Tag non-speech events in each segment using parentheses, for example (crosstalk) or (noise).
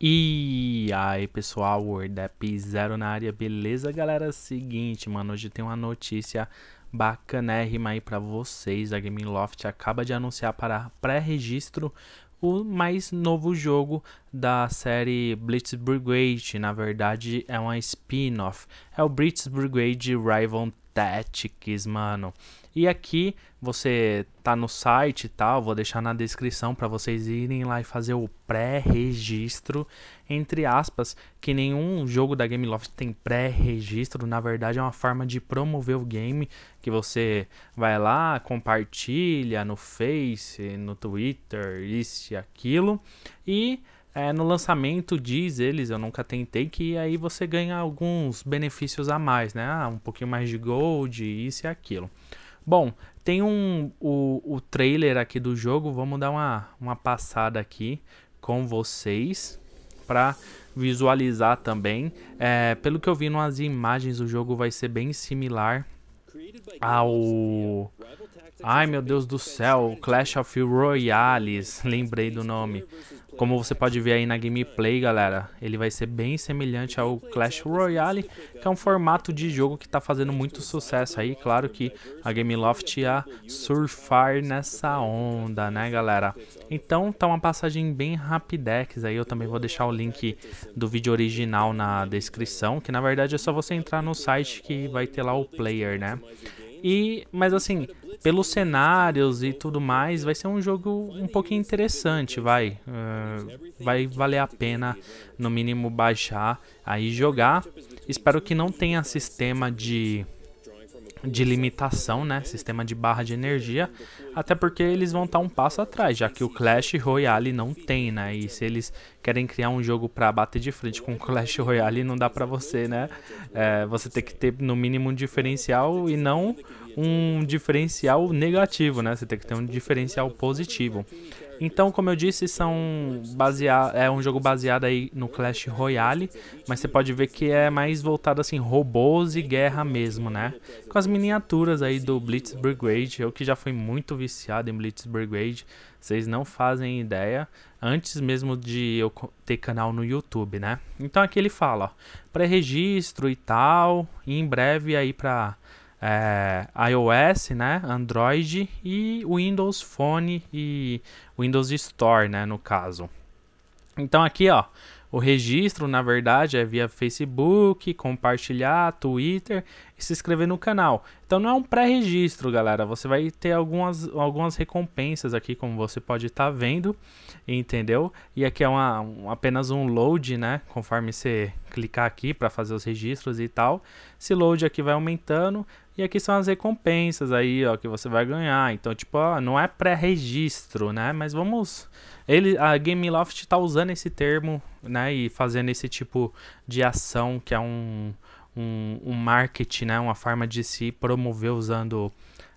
E aí pessoal, WordApp Zero na área, beleza galera? Seguinte, mano, hoje tem uma notícia bacanérrima aí pra vocês. A Gameloft acaba de anunciar para pré-registro o mais novo jogo da série Blitz Brigade. Na verdade, é uma spin-off. É o Blitz Brigade Rival Tactics, mano. E aqui você tá no site e tal, vou deixar na descrição para vocês irem lá e fazer o pré-registro, entre aspas, que nenhum jogo da Gameloft tem pré-registro, na verdade é uma forma de promover o game, que você vai lá, compartilha no Face, no Twitter, isso e aquilo, e é, no lançamento diz eles, eu nunca tentei, que aí você ganha alguns benefícios a mais, né? Ah, um pouquinho mais de gold, isso e aquilo. Bom, tem um, o, o trailer aqui do jogo, vamos dar uma, uma passada aqui com vocês para visualizar também. É, pelo que eu vi nas imagens, o jogo vai ser bem similar ao... Ai meu Deus do céu, Clash of Royales, (laughs) lembrei do nome. Como você pode ver aí na gameplay, galera, ele vai ser bem semelhante ao Clash Royale, que é um formato de jogo que está fazendo muito sucesso aí. Claro que a Gameloft ia surfar nessa onda, né, galera? Então, tá uma passagem bem rapidex aí. Eu também vou deixar o link do vídeo original na descrição, que na verdade é só você entrar no site que vai ter lá o player, né? E, mas assim, pelos cenários e tudo mais, vai ser um jogo um pouquinho interessante, vai. Uh, vai valer a pena, no mínimo, baixar aí jogar. Espero que não tenha sistema de de limitação, né? Sistema de barra de energia, até porque eles vão estar um passo atrás, já que o Clash Royale não tem, né? E se eles querem criar um jogo para bater de frente com o Clash Royale, não dá para você, né? É, você tem que ter no mínimo um diferencial e não um diferencial negativo, né? Você tem que ter um diferencial positivo. Então, como eu disse, são basear, é um jogo baseado aí no Clash Royale, mas você pode ver que é mais voltado assim robôs e guerra mesmo, né? Com as miniaturas aí do Blitz Brigade, eu que já fui muito viciado em Blitz Brigade, vocês não fazem ideia, antes mesmo de eu ter canal no YouTube, né? Então aqui ele fala, pré-registro e tal, e em breve aí para é, iOS, né, Android e Windows Phone e Windows Store, né, no caso. Então aqui, ó, o registro, na verdade, é via Facebook, compartilhar, Twitter e se inscrever no canal. Então não é um pré-registro, galera. Você vai ter algumas, algumas recompensas aqui, como você pode estar tá vendo, entendeu? E aqui é uma, um, apenas um load, né? Conforme você clicar aqui para fazer os registros e tal. Esse load aqui vai aumentando. E aqui são as recompensas aí, ó, que você vai ganhar. Então, tipo, ó, não é pré-registro, né? Mas vamos... Ele, a Gameloft tá usando esse termo, né? E fazendo esse tipo de ação, que é um, um, um marketing, né? Uma forma de se promover usando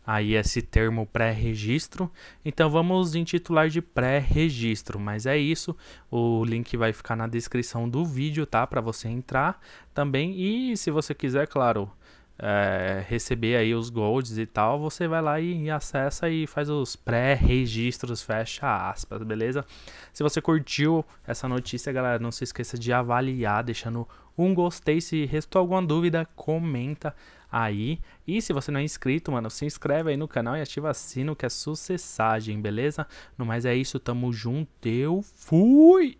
aí esse termo pré-registro. Então vamos intitular de pré-registro, mas é isso. O link vai ficar na descrição do vídeo, tá? Para você entrar também. E se você quiser, claro, é, receber aí os golds e tal, você vai lá e, e acessa e faz os pré-registros, fecha aspas, beleza? Se você curtiu essa notícia, galera, não se esqueça de avaliar, deixando um gostei. Se restou alguma dúvida, comenta aí. E se você não é inscrito, mano, se inscreve aí no canal e ativa o sino que é sucessagem, beleza? No mais é isso, tamo junto, eu fui!